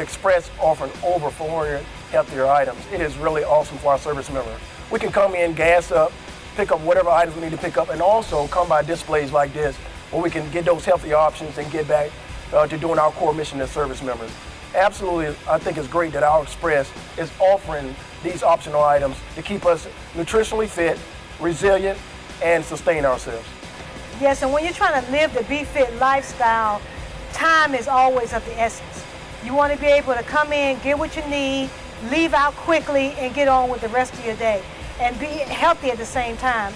Express offering over 400 healthier items. It is really awesome for our service members. We can come in, gas up, pick up whatever items we need to pick up, and also come by displays like this where we can get those healthy options and get back uh, to doing our core mission as service members. Absolutely, I think it's great that our Express is offering these optional items to keep us nutritionally fit, resilient, and sustain ourselves. Yes, and when you're trying to live the Be Fit lifestyle, time is always of the essence. You want to be able to come in, get what you need, leave out quickly, and get on with the rest of your day, and be healthy at the same time.